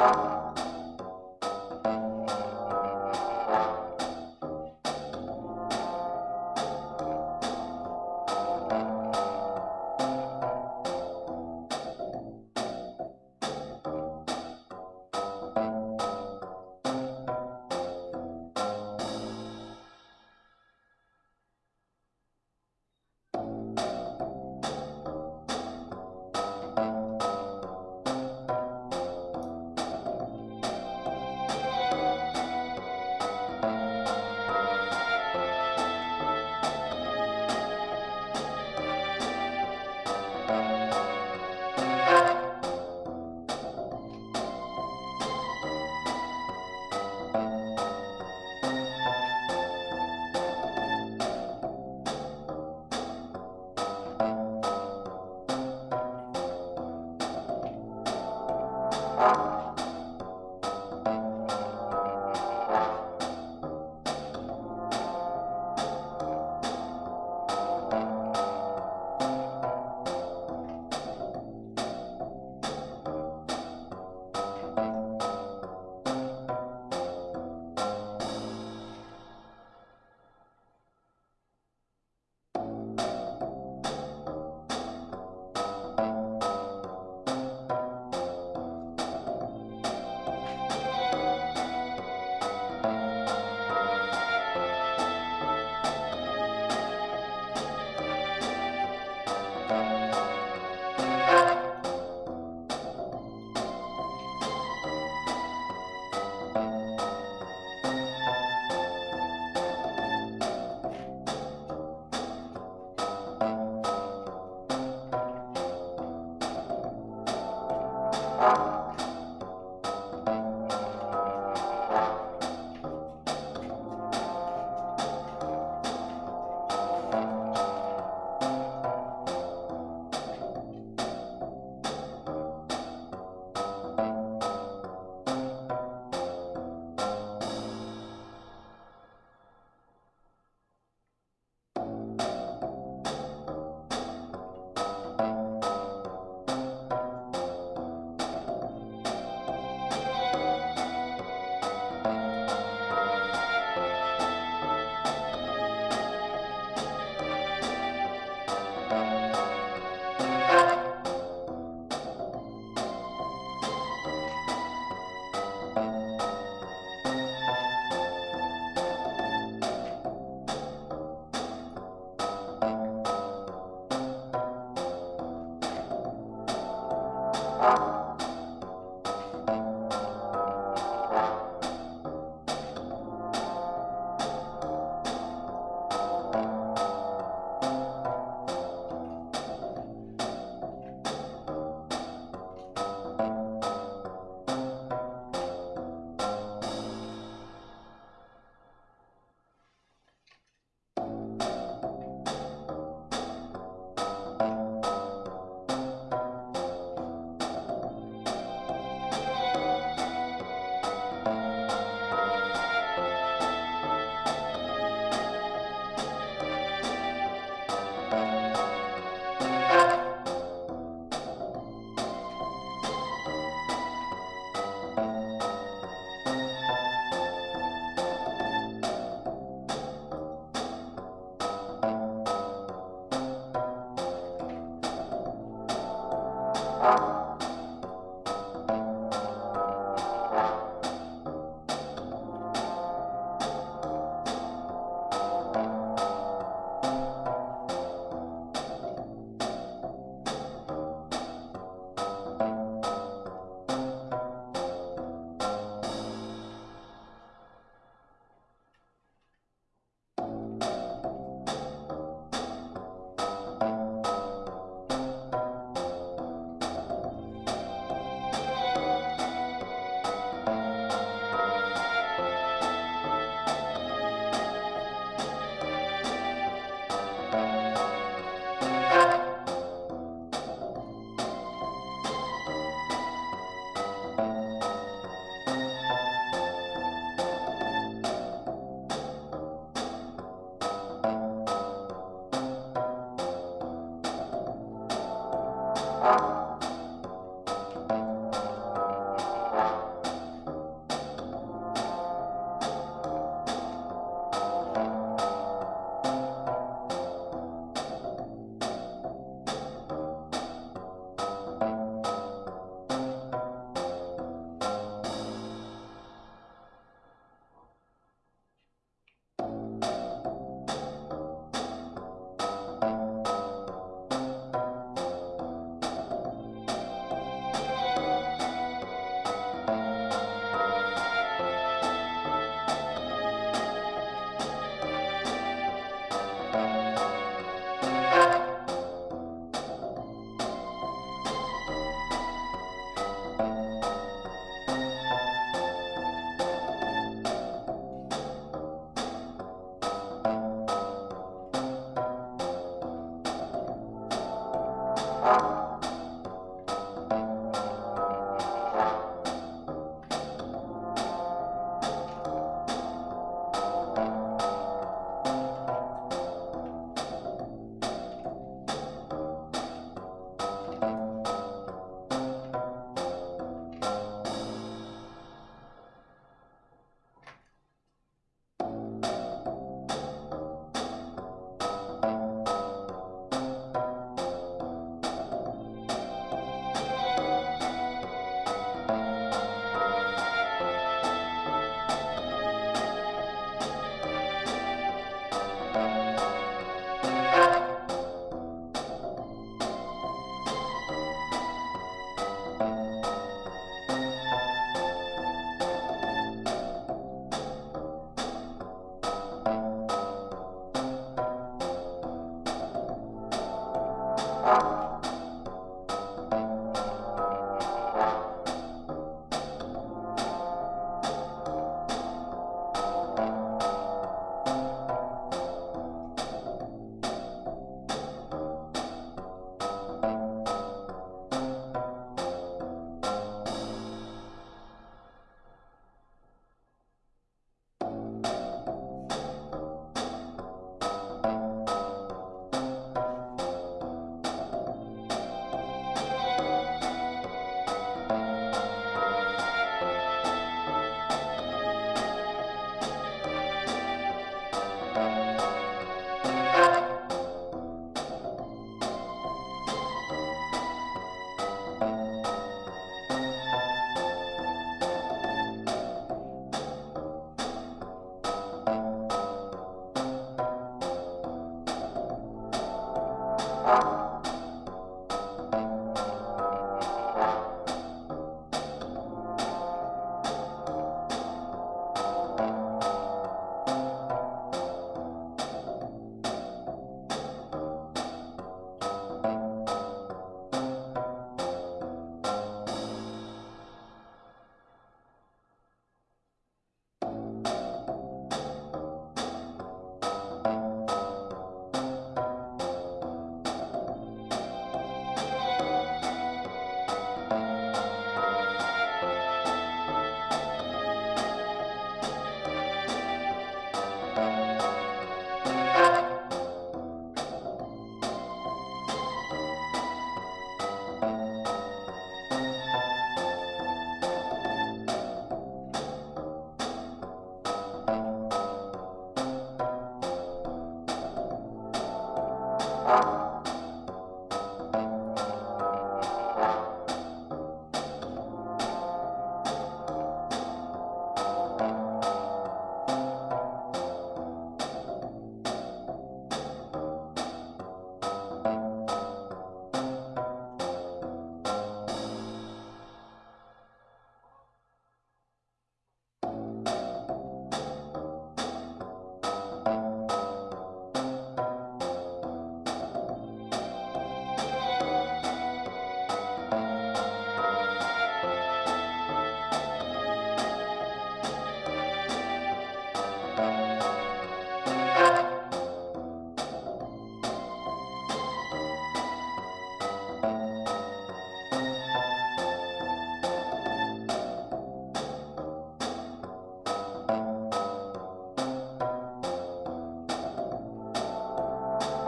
Bye. Thank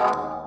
Bye.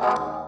Bye.